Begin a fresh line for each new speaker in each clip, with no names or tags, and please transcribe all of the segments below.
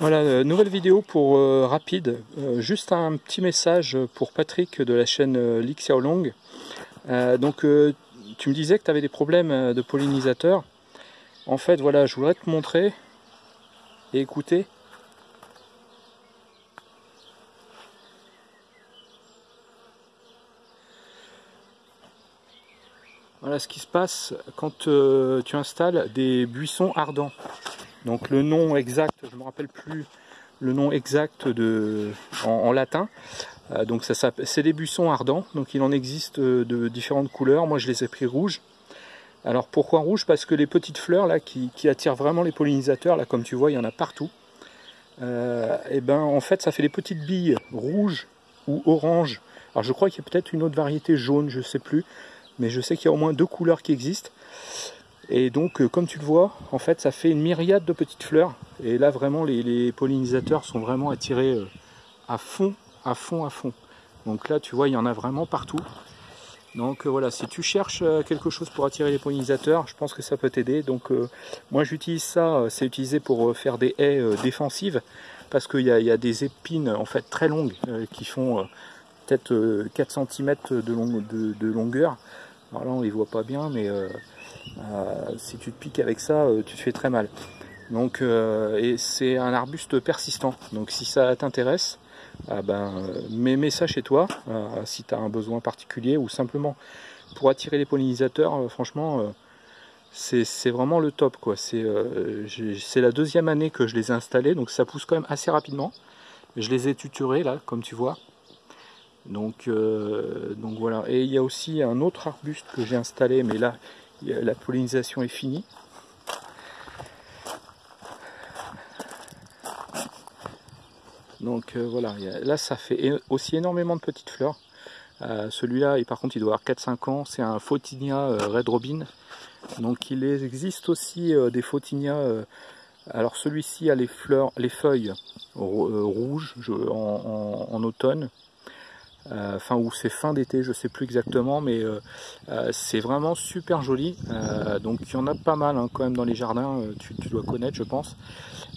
Voilà, euh, nouvelle vidéo pour euh, rapide. Euh, juste un petit message pour Patrick de la chaîne euh, Xiaolong. donc, tu me disais que tu avais des problèmes de pollinisateur. En fait, voilà, je voudrais te montrer et écouter. Voilà ce qui se passe quand tu installes des buissons ardents. Donc le nom exact, je ne me rappelle plus le nom exact en, latin. Euh, donc ça, c'est des buissons ardents, donc il en existe de différentes couleurs. Moi je les ai pris rouges. Alors pourquoi rouge Parce que les petites fleurs là qui, attirent vraiment les pollinisateurs, là comme tu vois il y en a partout. Euh, et ben en fait ça fait des petites billes rouges ou oranges. Alors je crois qu'il y a peut-être une autre variété jaune, je ne sais plus, mais je sais qu'il y a au moins deux couleurs qui existent. Et donc, euh, comme tu le vois, en fait, ça fait une myriade de petites fleurs. Et là, vraiment, les, pollinisateurs sont vraiment attirés euh, à fond, à fond, à fond. Donc là, tu vois, il y en a vraiment partout. Donc euh, voilà, si tu cherches quelque chose pour attirer les pollinisateurs, je pense que ça peut t'aider. Donc moi j'utilise ça, c'est utilisé pour faire des haies défensives parce qu'il y, a des épines en fait très longues qui font peut-être 4 cm de, longueur. Alors là on les voit pas bien, mais euh, si tu te piques avec ça, euh, tu te fais très mal. Donc, euh, et c'est un arbuste persistant. Donc, si ça t'intéresse, ah ben, mets, ça chez toi, si tu as un besoin particulier ou simplement pour attirer les pollinisateurs, franchement, c'est vraiment le top. C'est la deuxième année que je les ai installés, donc ça pousse quand même assez rapidement. Je les ai tuturés là, comme tu vois. Donc, donc voilà. Et il y a aussi un autre arbuste que j'ai installé, mais là, la pollinisation est finie. Donc euh, voilà, là ça fait aussi énormément de petites fleurs. Euh, celui-là, par contre, il doit avoir 4-5 ans. C'est un Photinia euh, Red Robin. Donc il existe aussi des Photinia. alors celui-ci a les fleurs, les feuilles rouges en, automne. Euh, enfin ou c'est fin d'été, je sais plus exactement, mais euh, euh, c'est vraiment super joli. donc il y en a pas mal hein, quand même dans les jardins, tu, dois connaître je pense.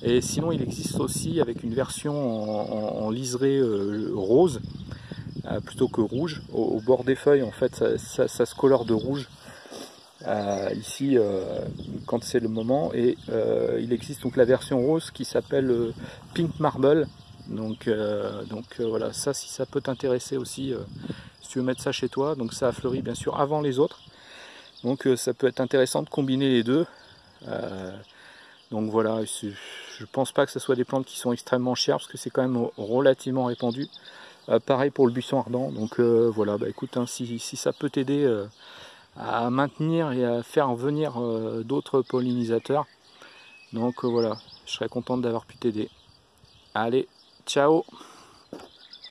Et sinon il existe aussi avec une version en, liseré rose plutôt que rouge. Au, bord des feuilles en fait ça, se colore de rouge. ici quand c'est le moment et il existe donc la version rose qui s'appelle Pink Marble donc, euh, euh, voilà, ça si ça peut t'intéresser aussi, euh, si tu veux mettre ça chez toi, donc ça a fleuri bien sûr avant les autres. Donc ça peut être intéressant de combiner les deux. donc voilà, je pense pas que ce soit des plantes qui sont extrêmement chères parce que c'est quand même relativement répandu. pareil pour le buisson ardent. Donc voilà, bah écoute, hein, si, si, ça peut t'aider à maintenir et à faire venir d'autres pollinisateurs, donc voilà, je serais contente d'avoir pu t'aider. Allez, Ciao